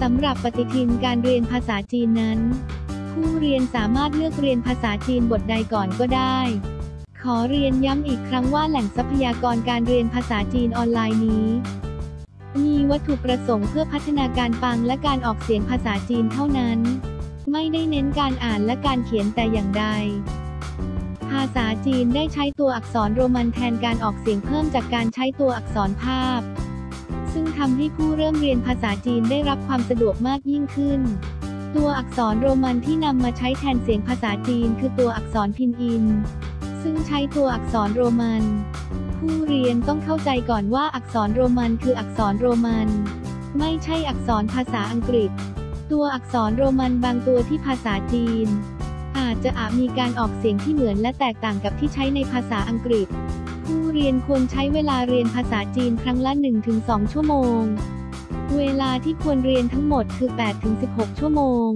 สำหรับปฏิทินการเรียนภาษาจีนนั้น ผู้เรียนสามารถเลือกเรียนภาษาจีนบทใดก่อนก็ได้ ขอเรียนย้ำอีกครั้งว่าแหล่งทรัพยากรการเรียนภาษาจีนออนไลน์นี้ มีวัตถุประสงค์เพื่อพัฒนาการฟังและการออกเสียงภาษาจีนเท่านั้น ไม่ได้เน้นการอ่านและการเขียนแต่อย่างใดภาษาจีนได้ใช้ตัวอักษรโรมันแทนการออกเสียงเพิ่มจากการใช้ตัวอักษรภาพ ซึ่งทำให้ผู้เริ่มเรียนภาษาจีนได้รับความสะดวกมากยิ่งขึ้น ตัวอักษรโรมันที่นำมาใช้แทนเสียงภาษาจีนคือตัวอักษรพินอิน ซึ่งใช้ตัวอักษรโรมัน ผู้เรียนต้องเข้าใจก่อนว่าอักษรโรมันคืออักษรโรมัน ไม่ใช่อักษรภาษาอังกฤษ ตัวอักษรโรมันบางตัวที่ภาษาจีน อาจจะอาจมีการออกเสียงที่เหมือนและแตกต่างกับที่ใช้ในภาษาอังกฤษ ผู้เรียนควรใช้เวลาเรียนภาษาจีนครั้งละ 1-2 ชั่วโมง เวลาที่ควรเรียนทั้งหมดคือ 8-16 ชั่วโมง